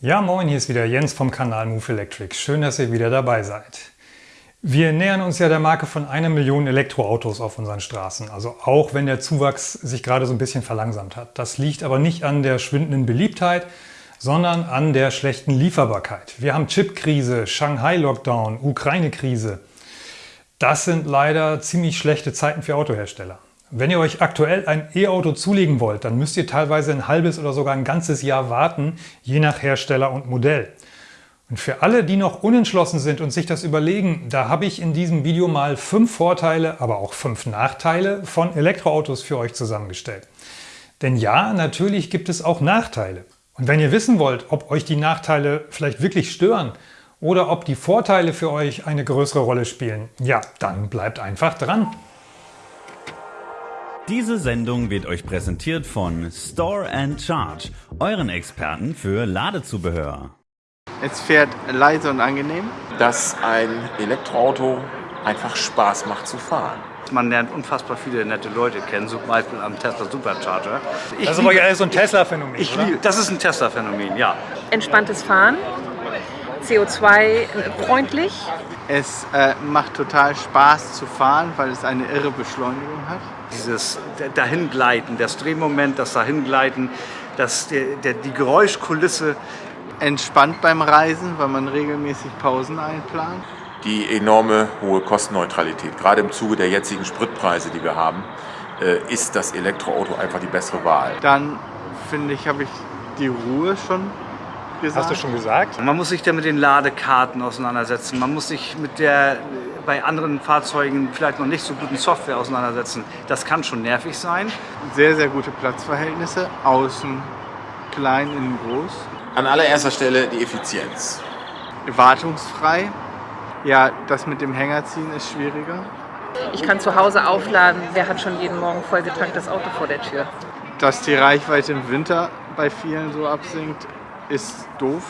Ja, moin, hier ist wieder Jens vom Kanal Move Electric. Schön, dass ihr wieder dabei seid. Wir nähern uns ja der Marke von einer Million Elektroautos auf unseren Straßen, also auch wenn der Zuwachs sich gerade so ein bisschen verlangsamt hat. Das liegt aber nicht an der schwindenden Beliebtheit, sondern an der schlechten Lieferbarkeit. Wir haben Chipkrise, Shanghai-Lockdown, Ukraine-Krise. Das sind leider ziemlich schlechte Zeiten für Autohersteller. Wenn ihr euch aktuell ein E-Auto zulegen wollt, dann müsst ihr teilweise ein halbes oder sogar ein ganzes Jahr warten, je nach Hersteller und Modell. Und für alle, die noch unentschlossen sind und sich das überlegen, da habe ich in diesem Video mal fünf Vorteile, aber auch fünf Nachteile von Elektroautos für euch zusammengestellt. Denn ja, natürlich gibt es auch Nachteile. Und wenn ihr wissen wollt, ob euch die Nachteile vielleicht wirklich stören oder ob die Vorteile für euch eine größere Rolle spielen, ja, dann bleibt einfach dran. Diese Sendung wird euch präsentiert von Store and Charge, euren Experten für Ladezubehör. Es fährt leise und angenehm. Dass ein Elektroauto einfach Spaß macht zu fahren. Man lernt unfassbar viele nette Leute kennen, zum Beispiel am Tesla Supercharger. Ich das ist aber ja so ein Tesla-Phänomen, liebe, das ist ein Tesla-Phänomen, ja. Entspanntes Fahren, CO2-freundlich. Es äh, macht total Spaß zu fahren, weil es eine irre Beschleunigung hat. Dieses Dahingleiten, das Drehmoment, das Dahingleiten, das, der, der, die Geräuschkulisse. Entspannt beim Reisen, weil man regelmäßig Pausen einplant. Die enorme hohe Kostenneutralität, gerade im Zuge der jetzigen Spritpreise, die wir haben, äh, ist das Elektroauto einfach die bessere Wahl. Dann finde ich, habe ich die Ruhe schon gesagt. Hast du schon gesagt? Man muss sich da mit den Ladekarten auseinandersetzen. Man muss sich mit der bei anderen Fahrzeugen vielleicht noch nicht so guten Software auseinandersetzen. Das kann schon nervig sein. Sehr, sehr gute Platzverhältnisse. Außen klein, innen groß. An allererster Stelle die Effizienz. Wartungsfrei. Ja, das mit dem Hänger ziehen ist schwieriger. Ich kann zu Hause aufladen. Wer hat schon jeden Morgen vollgetanktes Auto vor der Tür? Dass die Reichweite im Winter bei vielen so absinkt, ist doof.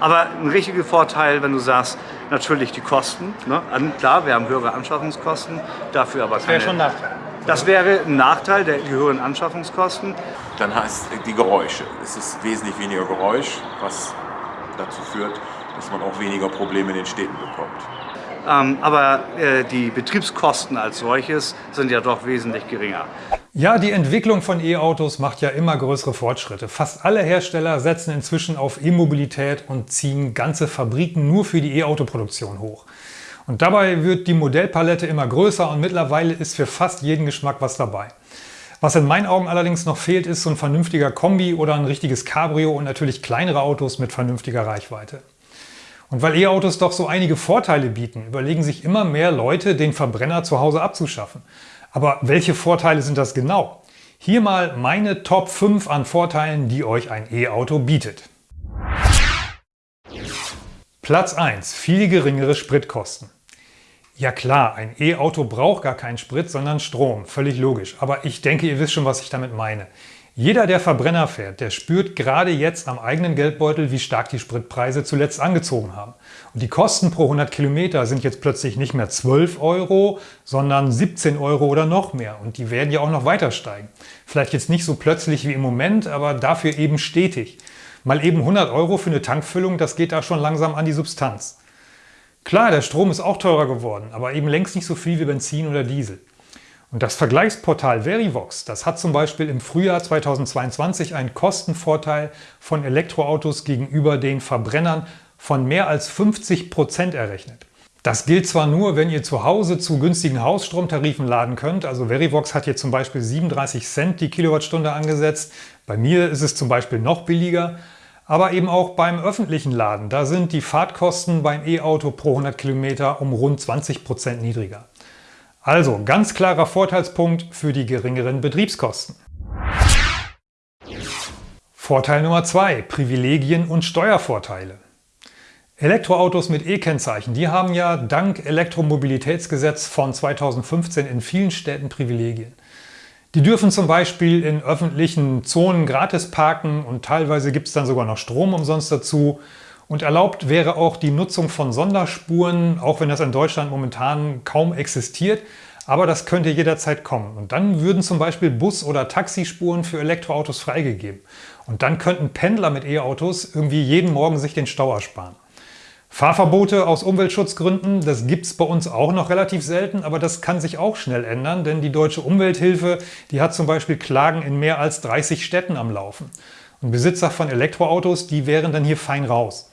Aber ein richtiger Vorteil, wenn du sagst, natürlich die Kosten. Ne? Klar, wir haben höhere Anschaffungskosten, dafür aber keine... Das wäre schon ein Nachteil. Das wäre ein Nachteil der höheren Anschaffungskosten. Dann heißt die Geräusche. Es ist wesentlich weniger Geräusch, was dazu führt, dass man auch weniger Probleme in den Städten bekommt. Ähm, aber äh, die Betriebskosten als solches sind ja doch wesentlich geringer. Ja, die Entwicklung von E-Autos macht ja immer größere Fortschritte. Fast alle Hersteller setzen inzwischen auf E-Mobilität und ziehen ganze Fabriken nur für die E-Auto-Produktion hoch. Und dabei wird die Modellpalette immer größer und mittlerweile ist für fast jeden Geschmack was dabei. Was in meinen Augen allerdings noch fehlt, ist so ein vernünftiger Kombi oder ein richtiges Cabrio und natürlich kleinere Autos mit vernünftiger Reichweite. Und weil E-Autos doch so einige Vorteile bieten, überlegen sich immer mehr Leute, den Verbrenner zu Hause abzuschaffen. Aber welche Vorteile sind das genau? Hier mal meine Top 5 an Vorteilen, die euch ein E-Auto bietet. Platz 1. Viel geringere Spritkosten. Ja klar, ein E-Auto braucht gar keinen Sprit, sondern Strom. Völlig logisch. Aber ich denke, ihr wisst schon, was ich damit meine. Jeder, der Verbrenner fährt, der spürt gerade jetzt am eigenen Geldbeutel, wie stark die Spritpreise zuletzt angezogen haben. Und die Kosten pro 100 Kilometer sind jetzt plötzlich nicht mehr 12 Euro, sondern 17 Euro oder noch mehr. Und die werden ja auch noch weiter steigen. Vielleicht jetzt nicht so plötzlich wie im Moment, aber dafür eben stetig. Mal eben 100 Euro für eine Tankfüllung, das geht da schon langsam an die Substanz. Klar, der Strom ist auch teurer geworden, aber eben längst nicht so viel wie Benzin oder Diesel. Und das Vergleichsportal Verivox, das hat zum Beispiel im Frühjahr 2022 einen Kostenvorteil von Elektroautos gegenüber den Verbrennern von mehr als 50 Prozent errechnet. Das gilt zwar nur, wenn ihr zu Hause zu günstigen Hausstromtarifen laden könnt. Also Verivox hat hier zum Beispiel 37 Cent die Kilowattstunde angesetzt. Bei mir ist es zum Beispiel noch billiger. Aber eben auch beim öffentlichen Laden. Da sind die Fahrtkosten beim E-Auto pro 100 Kilometer um rund 20 Prozent niedriger. Also ganz klarer Vorteilspunkt für die geringeren Betriebskosten. Vorteil Nummer 2. Privilegien und Steuervorteile. Elektroautos mit E-Kennzeichen, die haben ja dank Elektromobilitätsgesetz von 2015 in vielen Städten Privilegien. Die dürfen zum Beispiel in öffentlichen Zonen gratis parken und teilweise gibt es dann sogar noch Strom umsonst dazu. Und erlaubt wäre auch die Nutzung von Sonderspuren, auch wenn das in Deutschland momentan kaum existiert. Aber das könnte jederzeit kommen. Und dann würden zum Beispiel Bus- oder Taxispuren für Elektroautos freigegeben. Und dann könnten Pendler mit E-Autos irgendwie jeden Morgen sich den Stau ersparen. Fahrverbote aus Umweltschutzgründen, das gibt es bei uns auch noch relativ selten, aber das kann sich auch schnell ändern, denn die Deutsche Umwelthilfe, die hat zum Beispiel Klagen in mehr als 30 Städten am Laufen. Und Besitzer von Elektroautos, die wären dann hier fein raus.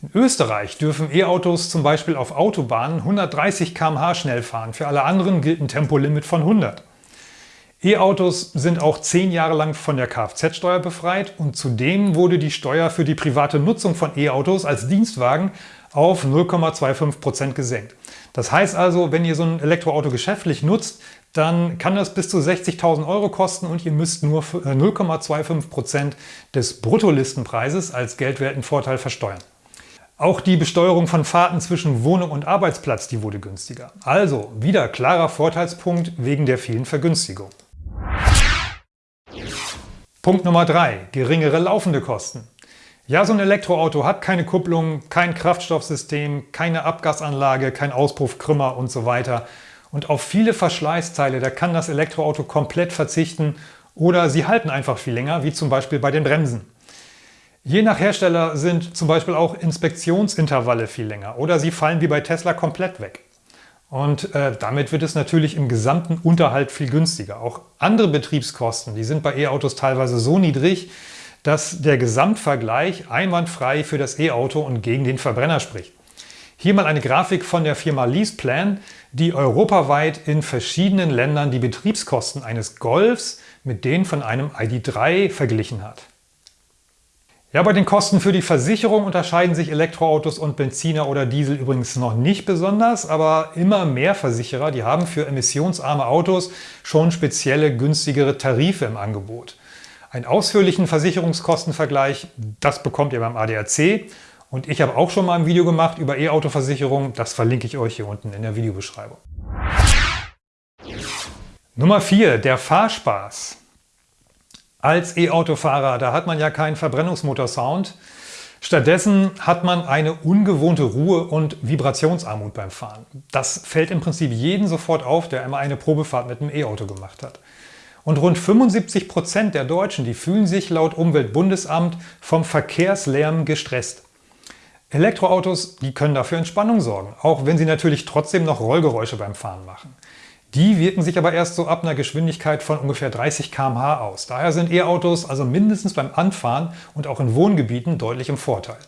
In Österreich dürfen E-Autos zum Beispiel auf Autobahnen 130 km/h schnell fahren, für alle anderen gilt ein Tempolimit von 100. E-Autos sind auch zehn Jahre lang von der Kfz-Steuer befreit und zudem wurde die Steuer für die private Nutzung von E-Autos als Dienstwagen auf 0,25% gesenkt. Das heißt also, wenn ihr so ein Elektroauto geschäftlich nutzt, dann kann das bis zu 60.000 Euro kosten und ihr müsst nur 0,25% des Bruttolistenpreises als geldwerten Vorteil versteuern. Auch die Besteuerung von Fahrten zwischen Wohnung und Arbeitsplatz, die wurde günstiger. Also wieder klarer Vorteilspunkt wegen der vielen Vergünstigungen. Punkt Nummer 3. Geringere laufende Kosten. Ja, so ein Elektroauto hat keine Kupplung, kein Kraftstoffsystem, keine Abgasanlage, kein Auspuffkrümmer und so weiter. Und auf viele Verschleißteile, da kann das Elektroauto komplett verzichten oder sie halten einfach viel länger, wie zum Beispiel bei den Bremsen. Je nach Hersteller sind zum Beispiel auch Inspektionsintervalle viel länger oder sie fallen wie bei Tesla komplett weg. Und äh, damit wird es natürlich im gesamten Unterhalt viel günstiger. Auch andere Betriebskosten, die sind bei E-Autos teilweise so niedrig, dass der Gesamtvergleich einwandfrei für das E-Auto und gegen den Verbrenner spricht. Hier mal eine Grafik von der Firma LeasePlan, die europaweit in verschiedenen Ländern die Betriebskosten eines Golfs mit denen von einem ID3 verglichen hat. Ja, bei den Kosten für die Versicherung unterscheiden sich Elektroautos und Benziner oder Diesel übrigens noch nicht besonders, aber immer mehr Versicherer, die haben für emissionsarme Autos schon spezielle günstigere Tarife im Angebot. Einen ausführlichen Versicherungskostenvergleich, das bekommt ihr beim ADAC und ich habe auch schon mal ein Video gemacht über E-Auto-Versicherung, das verlinke ich euch hier unten in der Videobeschreibung. Nummer 4, der Fahrspaß. Als E-Autofahrer, da hat man ja keinen Verbrennungsmotor-Sound. Stattdessen hat man eine ungewohnte Ruhe und Vibrationsarmut beim Fahren. Das fällt im Prinzip jeden sofort auf, der einmal eine Probefahrt mit einem E-Auto gemacht hat. Und rund 75 Prozent der Deutschen, die fühlen sich laut Umweltbundesamt vom Verkehrslärm gestresst. Elektroautos, die können dafür Entspannung sorgen, auch wenn sie natürlich trotzdem noch Rollgeräusche beim Fahren machen. Die wirken sich aber erst so ab einer Geschwindigkeit von ungefähr 30 km/h aus. Daher sind E-Autos also mindestens beim Anfahren und auch in Wohngebieten deutlich im Vorteil.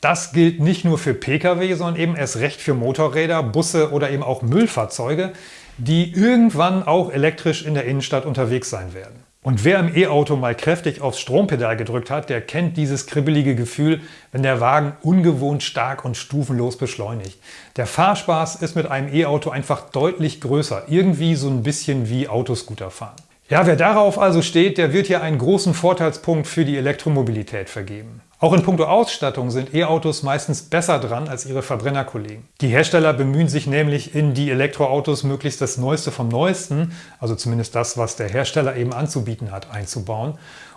Das gilt nicht nur für Pkw, sondern eben erst recht für Motorräder, Busse oder eben auch Müllfahrzeuge, die irgendwann auch elektrisch in der Innenstadt unterwegs sein werden. Und wer im E-Auto mal kräftig aufs Strompedal gedrückt hat, der kennt dieses kribbelige Gefühl, wenn der Wagen ungewohnt stark und stufenlos beschleunigt. Der Fahrspaß ist mit einem E-Auto einfach deutlich größer, irgendwie so ein bisschen wie Autoscooter fahren. Ja, wer darauf also steht, der wird hier einen großen Vorteilspunkt für die Elektromobilität vergeben. Auch in puncto Ausstattung sind E-Autos meistens besser dran als ihre Verbrennerkollegen. Die Hersteller bemühen sich nämlich in die Elektroautos möglichst das Neueste vom Neuesten, also zumindest das, was der Hersteller eben anzubieten hat, einzubauen.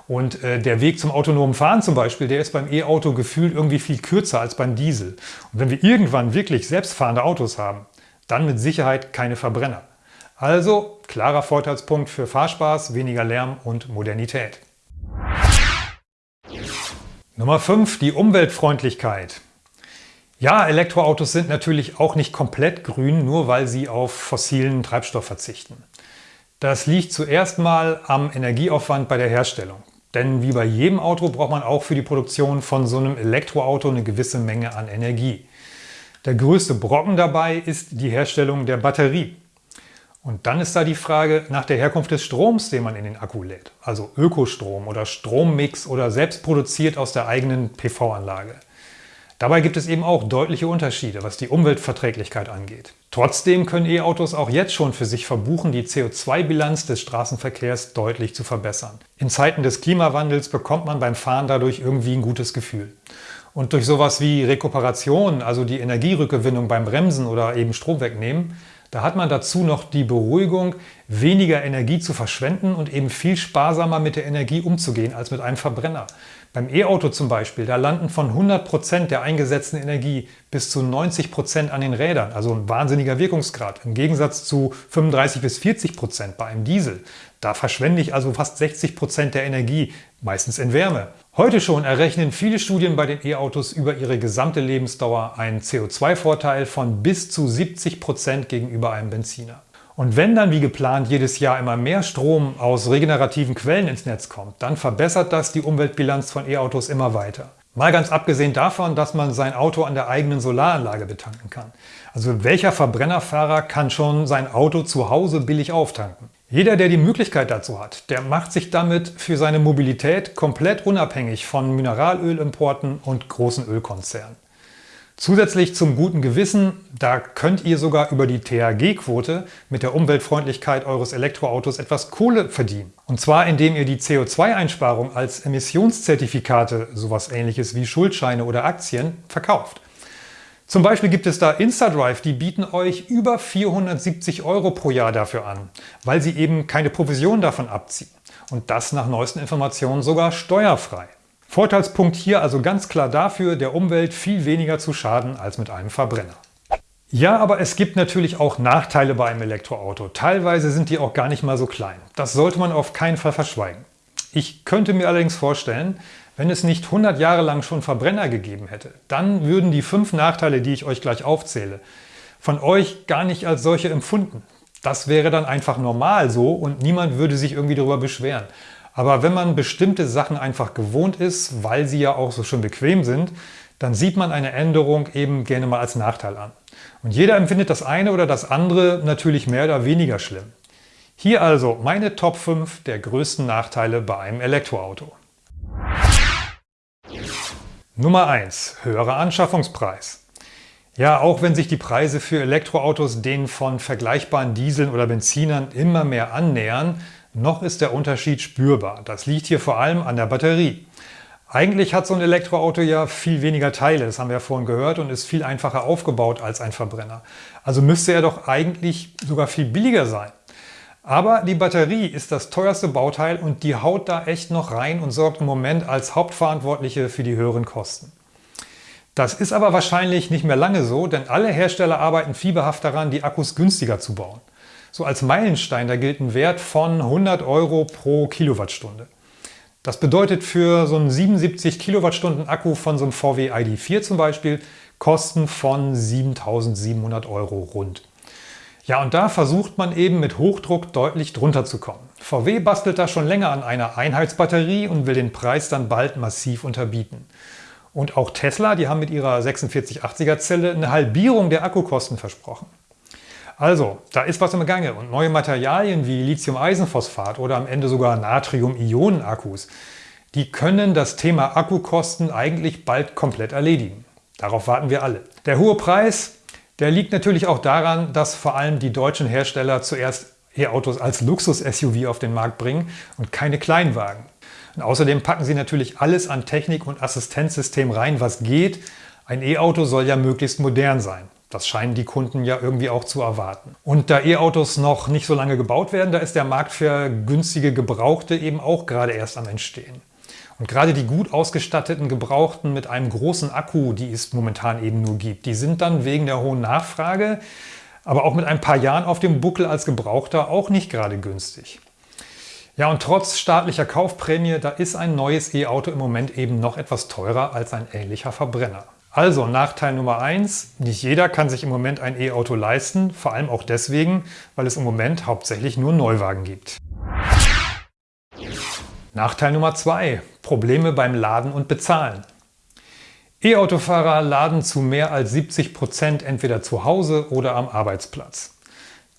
Und äh, der Weg zum autonomen Fahren zum Beispiel, der ist beim E-Auto gefühlt irgendwie viel kürzer als beim Diesel. Und wenn wir irgendwann wirklich selbstfahrende Autos haben, dann mit Sicherheit keine Verbrenner. Also klarer Vorteilspunkt für Fahrspaß, weniger Lärm und Modernität. Nummer 5. Die Umweltfreundlichkeit. Ja, Elektroautos sind natürlich auch nicht komplett grün, nur weil sie auf fossilen Treibstoff verzichten. Das liegt zuerst mal am Energieaufwand bei der Herstellung. Denn wie bei jedem Auto braucht man auch für die Produktion von so einem Elektroauto eine gewisse Menge an Energie. Der größte Brocken dabei ist die Herstellung der Batterie. Und dann ist da die Frage nach der Herkunft des Stroms, den man in den Akku lädt. Also Ökostrom oder Strommix oder selbst produziert aus der eigenen PV-Anlage. Dabei gibt es eben auch deutliche Unterschiede, was die Umweltverträglichkeit angeht. Trotzdem können E-Autos auch jetzt schon für sich verbuchen, die CO2-Bilanz des Straßenverkehrs deutlich zu verbessern. In Zeiten des Klimawandels bekommt man beim Fahren dadurch irgendwie ein gutes Gefühl. Und durch sowas wie Rekuperation, also die Energierückgewinnung beim Bremsen oder eben Strom wegnehmen, da hat man dazu noch die Beruhigung, weniger Energie zu verschwenden und eben viel sparsamer mit der Energie umzugehen als mit einem Verbrenner. Beim E-Auto zum Beispiel, da landen von 100% der eingesetzten Energie bis zu 90% an den Rädern, also ein wahnsinniger Wirkungsgrad, im Gegensatz zu 35 bis 40% bei einem Diesel. Da verschwende ich also fast 60% der Energie, meistens in Wärme. Heute schon errechnen viele Studien bei den E-Autos über ihre gesamte Lebensdauer einen CO2-Vorteil von bis zu 70% gegenüber einem Benziner. Und wenn dann wie geplant jedes Jahr immer mehr Strom aus regenerativen Quellen ins Netz kommt, dann verbessert das die Umweltbilanz von E-Autos immer weiter. Mal ganz abgesehen davon, dass man sein Auto an der eigenen Solaranlage betanken kann. Also welcher Verbrennerfahrer kann schon sein Auto zu Hause billig auftanken? Jeder, der die Möglichkeit dazu hat, der macht sich damit für seine Mobilität komplett unabhängig von Mineralölimporten und großen Ölkonzernen. Zusätzlich zum guten Gewissen, da könnt ihr sogar über die THG-Quote mit der Umweltfreundlichkeit eures Elektroautos etwas Kohle verdienen. Und zwar indem ihr die CO2-Einsparung als Emissionszertifikate, sowas ähnliches wie Schuldscheine oder Aktien, verkauft. Zum Beispiel gibt es da InstaDrive, die bieten euch über 470 Euro pro Jahr dafür an, weil sie eben keine Provision davon abziehen. Und das nach neuesten Informationen sogar steuerfrei. Vorteilspunkt hier also ganz klar dafür, der Umwelt viel weniger zu schaden als mit einem Verbrenner. Ja, aber es gibt natürlich auch Nachteile bei einem Elektroauto. Teilweise sind die auch gar nicht mal so klein. Das sollte man auf keinen Fall verschweigen. Ich könnte mir allerdings vorstellen, wenn es nicht 100 Jahre lang schon Verbrenner gegeben hätte, dann würden die fünf Nachteile, die ich euch gleich aufzähle, von euch gar nicht als solche empfunden. Das wäre dann einfach normal so und niemand würde sich irgendwie darüber beschweren. Aber wenn man bestimmte Sachen einfach gewohnt ist, weil sie ja auch so schön bequem sind, dann sieht man eine Änderung eben gerne mal als Nachteil an. Und jeder empfindet das eine oder das andere natürlich mehr oder weniger schlimm. Hier also meine Top 5 der größten Nachteile bei einem Elektroauto. Nummer 1. Höherer Anschaffungspreis. Ja, auch wenn sich die Preise für Elektroautos denen von vergleichbaren Dieseln oder Benzinern immer mehr annähern, noch ist der Unterschied spürbar. Das liegt hier vor allem an der Batterie. Eigentlich hat so ein Elektroauto ja viel weniger Teile, das haben wir ja vorhin gehört, und ist viel einfacher aufgebaut als ein Verbrenner. Also müsste er doch eigentlich sogar viel billiger sein. Aber die Batterie ist das teuerste Bauteil und die haut da echt noch rein und sorgt im Moment als Hauptverantwortliche für die höheren Kosten. Das ist aber wahrscheinlich nicht mehr lange so, denn alle Hersteller arbeiten fieberhaft daran, die Akkus günstiger zu bauen. So als Meilenstein, da gilt ein Wert von 100 Euro pro Kilowattstunde. Das bedeutet für so einen 77 Kilowattstunden Akku von so einem VW ID4 zum Beispiel Kosten von 7700 Euro rund. Ja, und da versucht man eben mit Hochdruck deutlich drunter zu kommen. VW bastelt da schon länger an einer Einheitsbatterie und will den Preis dann bald massiv unterbieten. Und auch Tesla, die haben mit ihrer 4680er Zelle eine Halbierung der Akkukosten versprochen. Also, da ist was im Gange und neue Materialien wie Lithium-Eisenphosphat oder am Ende sogar Natrium-Ionen-Akkus, die können das Thema Akkukosten eigentlich bald komplett erledigen. Darauf warten wir alle. Der hohe Preis, der liegt natürlich auch daran, dass vor allem die deutschen Hersteller zuerst E-Autos als Luxus-SUV auf den Markt bringen und keine Kleinwagen. Und außerdem packen sie natürlich alles an Technik und Assistenzsystem rein, was geht. Ein E-Auto soll ja möglichst modern sein. Das scheinen die Kunden ja irgendwie auch zu erwarten. Und da E-Autos noch nicht so lange gebaut werden, da ist der Markt für günstige Gebrauchte eben auch gerade erst am Entstehen. Und gerade die gut ausgestatteten Gebrauchten mit einem großen Akku, die es momentan eben nur gibt, die sind dann wegen der hohen Nachfrage, aber auch mit ein paar Jahren auf dem Buckel als Gebrauchter auch nicht gerade günstig. Ja, und trotz staatlicher Kaufprämie, da ist ein neues E-Auto im Moment eben noch etwas teurer als ein ähnlicher Verbrenner. Also Nachteil Nummer eins: nicht jeder kann sich im Moment ein E-Auto leisten, vor allem auch deswegen, weil es im Moment hauptsächlich nur Neuwagen gibt. Nachteil Nummer zwei: Probleme beim Laden und Bezahlen. E-Autofahrer laden zu mehr als 70 Prozent entweder zu Hause oder am Arbeitsplatz.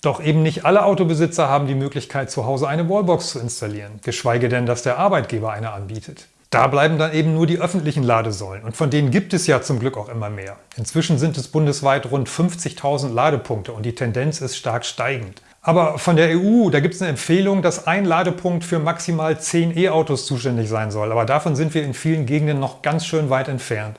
Doch eben nicht alle Autobesitzer haben die Möglichkeit, zu Hause eine Wallbox zu installieren, geschweige denn, dass der Arbeitgeber eine anbietet. Da bleiben dann eben nur die öffentlichen Ladesäulen und von denen gibt es ja zum Glück auch immer mehr. Inzwischen sind es bundesweit rund 50.000 Ladepunkte und die Tendenz ist stark steigend. Aber von der EU, da gibt es eine Empfehlung, dass ein Ladepunkt für maximal 10 E-Autos zuständig sein soll. Aber davon sind wir in vielen Gegenden noch ganz schön weit entfernt.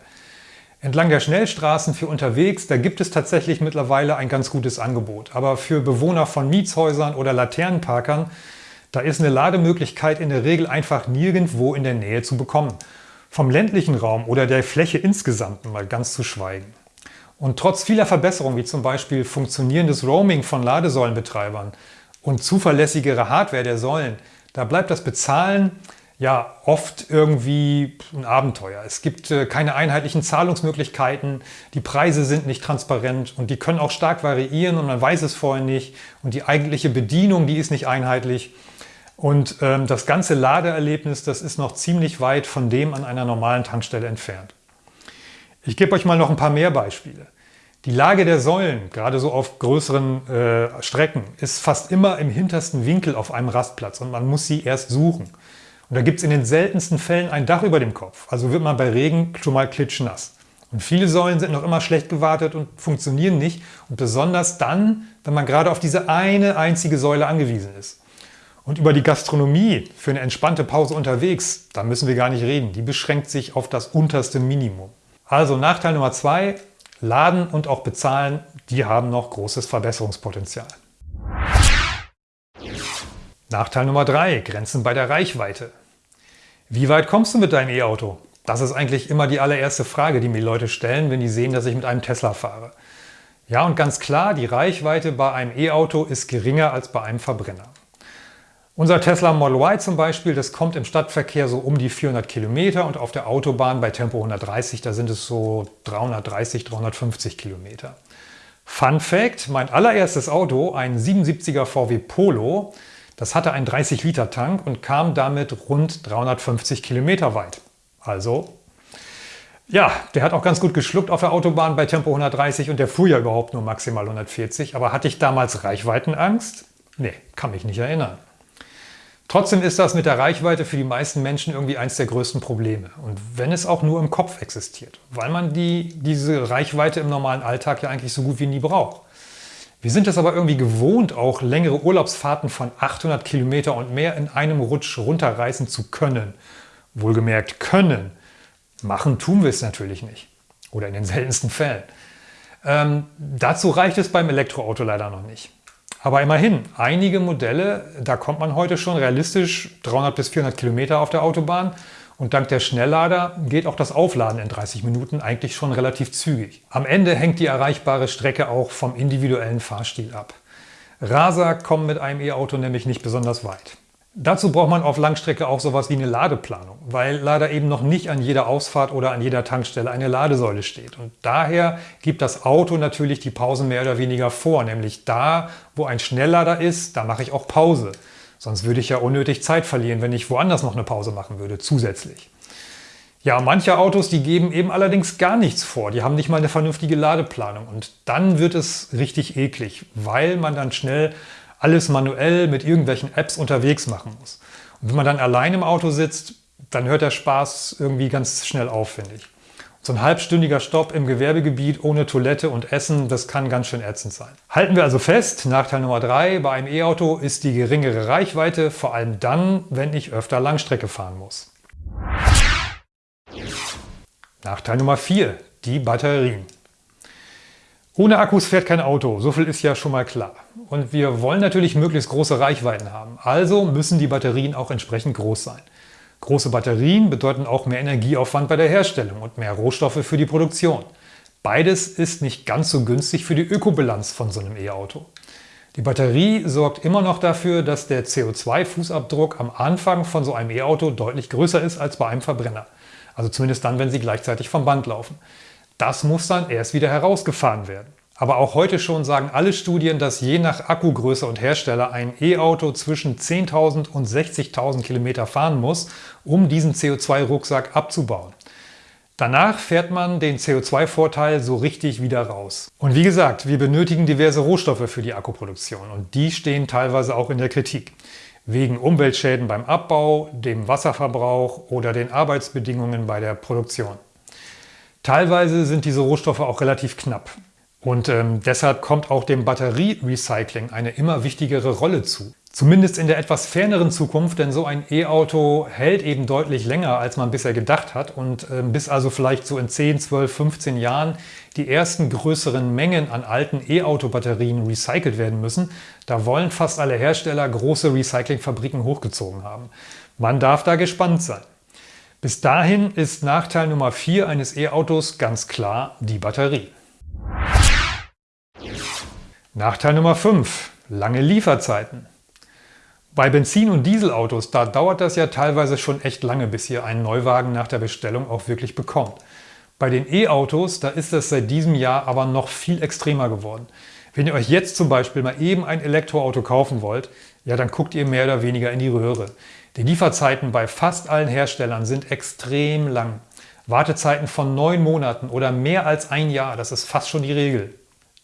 Entlang der Schnellstraßen für unterwegs, da gibt es tatsächlich mittlerweile ein ganz gutes Angebot. Aber für Bewohner von Mietshäusern oder Laternenparkern da ist eine Lademöglichkeit in der Regel einfach nirgendwo in der Nähe zu bekommen. Vom ländlichen Raum oder der Fläche insgesamt mal ganz zu schweigen. Und trotz vieler Verbesserungen, wie zum Beispiel funktionierendes Roaming von Ladesäulenbetreibern und zuverlässigere Hardware der Säulen, da bleibt das Bezahlen ja oft irgendwie ein Abenteuer. Es gibt äh, keine einheitlichen Zahlungsmöglichkeiten, die Preise sind nicht transparent und die können auch stark variieren und man weiß es vorher nicht und die eigentliche Bedienung, die ist nicht einheitlich. Und ähm, das ganze Ladeerlebnis, das ist noch ziemlich weit von dem an einer normalen Tankstelle entfernt. Ich gebe euch mal noch ein paar mehr Beispiele. Die Lage der Säulen, gerade so auf größeren äh, Strecken, ist fast immer im hintersten Winkel auf einem Rastplatz und man muss sie erst suchen. Und da gibt es in den seltensten Fällen ein Dach über dem Kopf, also wird man bei Regen schon mal klitschnass. Und viele Säulen sind noch immer schlecht gewartet und funktionieren nicht und besonders dann, wenn man gerade auf diese eine einzige Säule angewiesen ist. Und über die Gastronomie für eine entspannte Pause unterwegs, da müssen wir gar nicht reden. Die beschränkt sich auf das unterste Minimum. Also Nachteil Nummer zwei, Laden und auch Bezahlen, die haben noch großes Verbesserungspotenzial. Nachteil Nummer drei, Grenzen bei der Reichweite. Wie weit kommst du mit deinem E-Auto? Das ist eigentlich immer die allererste Frage, die mir Leute stellen, wenn die sehen, dass ich mit einem Tesla fahre. Ja, und ganz klar, die Reichweite bei einem E-Auto ist geringer als bei einem Verbrenner. Unser Tesla Model Y zum Beispiel, das kommt im Stadtverkehr so um die 400 Kilometer und auf der Autobahn bei Tempo 130, da sind es so 330, 350 Kilometer. Fun Fact, mein allererstes Auto, ein 77er VW Polo, das hatte einen 30-Liter-Tank und kam damit rund 350 Kilometer weit. Also, ja, der hat auch ganz gut geschluckt auf der Autobahn bei Tempo 130 und der fuhr ja überhaupt nur maximal 140. Aber hatte ich damals Reichweitenangst? Nee, kann mich nicht erinnern. Trotzdem ist das mit der Reichweite für die meisten Menschen irgendwie eines der größten Probleme. Und wenn es auch nur im Kopf existiert, weil man die, diese Reichweite im normalen Alltag ja eigentlich so gut wie nie braucht. Wir sind es aber irgendwie gewohnt, auch längere Urlaubsfahrten von 800 Kilometer und mehr in einem Rutsch runterreißen zu können. Wohlgemerkt können. Machen tun wir es natürlich nicht. Oder in den seltensten Fällen. Ähm, dazu reicht es beim Elektroauto leider noch nicht. Aber immerhin, einige Modelle, da kommt man heute schon realistisch 300 bis 400 Kilometer auf der Autobahn und dank der Schnelllader geht auch das Aufladen in 30 Minuten eigentlich schon relativ zügig. Am Ende hängt die erreichbare Strecke auch vom individuellen Fahrstil ab. Raser kommen mit einem E-Auto nämlich nicht besonders weit. Dazu braucht man auf Langstrecke auch sowas wie eine Ladeplanung, weil leider eben noch nicht an jeder Ausfahrt oder an jeder Tankstelle eine Ladesäule steht. Und daher gibt das Auto natürlich die Pausen mehr oder weniger vor, nämlich da, wo ein Schnelllader ist, da mache ich auch Pause. Sonst würde ich ja unnötig Zeit verlieren, wenn ich woanders noch eine Pause machen würde, zusätzlich. Ja, manche Autos, die geben eben allerdings gar nichts vor. Die haben nicht mal eine vernünftige Ladeplanung. Und dann wird es richtig eklig, weil man dann schnell alles manuell mit irgendwelchen Apps unterwegs machen muss. Und wenn man dann allein im Auto sitzt, dann hört der Spaß irgendwie ganz schnell auf, finde ich. So ein halbstündiger Stopp im Gewerbegebiet ohne Toilette und Essen, das kann ganz schön ätzend sein. Halten wir also fest, Nachteil Nummer drei bei einem E-Auto ist die geringere Reichweite, vor allem dann, wenn ich öfter Langstrecke fahren muss. Nachteil Nummer vier: die Batterien. Ohne Akkus fährt kein Auto, so viel ist ja schon mal klar. Und wir wollen natürlich möglichst große Reichweiten haben, also müssen die Batterien auch entsprechend groß sein. Große Batterien bedeuten auch mehr Energieaufwand bei der Herstellung und mehr Rohstoffe für die Produktion. Beides ist nicht ganz so günstig für die Ökobilanz von so einem E-Auto. Die Batterie sorgt immer noch dafür, dass der CO2-Fußabdruck am Anfang von so einem E-Auto deutlich größer ist als bei einem Verbrenner. Also zumindest dann, wenn sie gleichzeitig vom Band laufen. Das muss dann erst wieder herausgefahren werden. Aber auch heute schon sagen alle Studien, dass je nach Akkugröße und Hersteller ein E-Auto zwischen 10.000 und 60.000 Kilometer fahren muss, um diesen CO2-Rucksack abzubauen. Danach fährt man den CO2-Vorteil so richtig wieder raus. Und wie gesagt, wir benötigen diverse Rohstoffe für die Akkuproduktion und die stehen teilweise auch in der Kritik. Wegen Umweltschäden beim Abbau, dem Wasserverbrauch oder den Arbeitsbedingungen bei der Produktion. Teilweise sind diese Rohstoffe auch relativ knapp. Und ähm, deshalb kommt auch dem Batterierecycling eine immer wichtigere Rolle zu. Zumindest in der etwas ferneren Zukunft, denn so ein E-Auto hält eben deutlich länger, als man bisher gedacht hat. Und äh, bis also vielleicht so in 10, 12, 15 Jahren die ersten größeren Mengen an alten E-Auto-Batterien recycelt werden müssen, da wollen fast alle Hersteller große Recyclingfabriken hochgezogen haben. Man darf da gespannt sein. Bis dahin ist Nachteil Nummer 4 eines E-Autos ganz klar die Batterie. Nachteil Nummer 5. Lange Lieferzeiten. Bei Benzin- und Dieselautos, da dauert das ja teilweise schon echt lange, bis ihr einen Neuwagen nach der Bestellung auch wirklich bekommt. Bei den E-Autos, da ist das seit diesem Jahr aber noch viel extremer geworden. Wenn ihr euch jetzt zum Beispiel mal eben ein Elektroauto kaufen wollt, ja dann guckt ihr mehr oder weniger in die Röhre. Die Lieferzeiten bei fast allen Herstellern sind extrem lang. Wartezeiten von neun Monaten oder mehr als ein Jahr, das ist fast schon die Regel.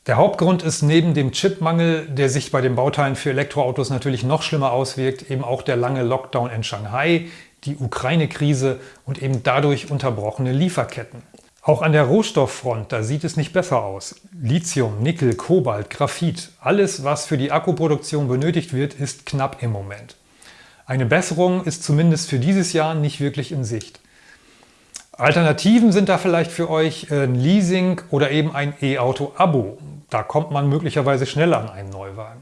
Der Hauptgrund ist neben dem Chipmangel, der sich bei den Bauteilen für Elektroautos natürlich noch schlimmer auswirkt, eben auch der lange Lockdown in Shanghai, die Ukraine-Krise und eben dadurch unterbrochene Lieferketten. Auch an der Rohstofffront, da sieht es nicht besser aus. Lithium, Nickel, Kobalt, Graphit, alles was für die Akkuproduktion benötigt wird, ist knapp im Moment. Eine Besserung ist zumindest für dieses Jahr nicht wirklich in Sicht. Alternativen sind da vielleicht für euch ein Leasing oder eben ein E-Auto-Abo. Da kommt man möglicherweise schneller an einen Neuwagen.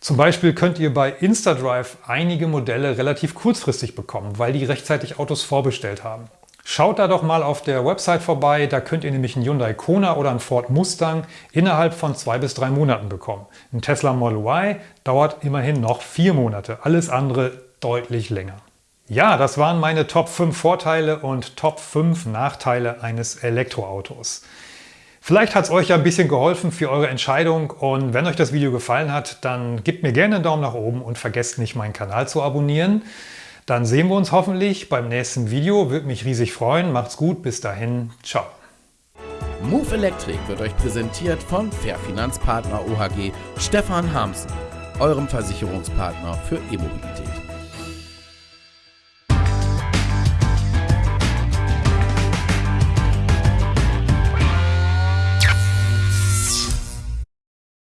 Zum Beispiel könnt ihr bei InstaDrive einige Modelle relativ kurzfristig bekommen, weil die rechtzeitig Autos vorbestellt haben. Schaut da doch mal auf der Website vorbei, da könnt ihr nämlich einen Hyundai Kona oder einen Ford Mustang innerhalb von zwei bis drei Monaten bekommen. Ein Tesla Model Y dauert immerhin noch vier Monate, alles andere deutlich länger. Ja, das waren meine Top 5 Vorteile und Top 5 Nachteile eines Elektroautos. Vielleicht hat es euch ja ein bisschen geholfen für eure Entscheidung und wenn euch das Video gefallen hat, dann gebt mir gerne einen Daumen nach oben und vergesst nicht meinen Kanal zu abonnieren. Dann sehen wir uns hoffentlich beim nächsten Video. Würde mich riesig freuen. Macht's gut. Bis dahin. Ciao. Move Electric wird euch präsentiert von Fair Finanzpartner OHG Stefan Hamsen, eurem Versicherungspartner für E-Mobilität.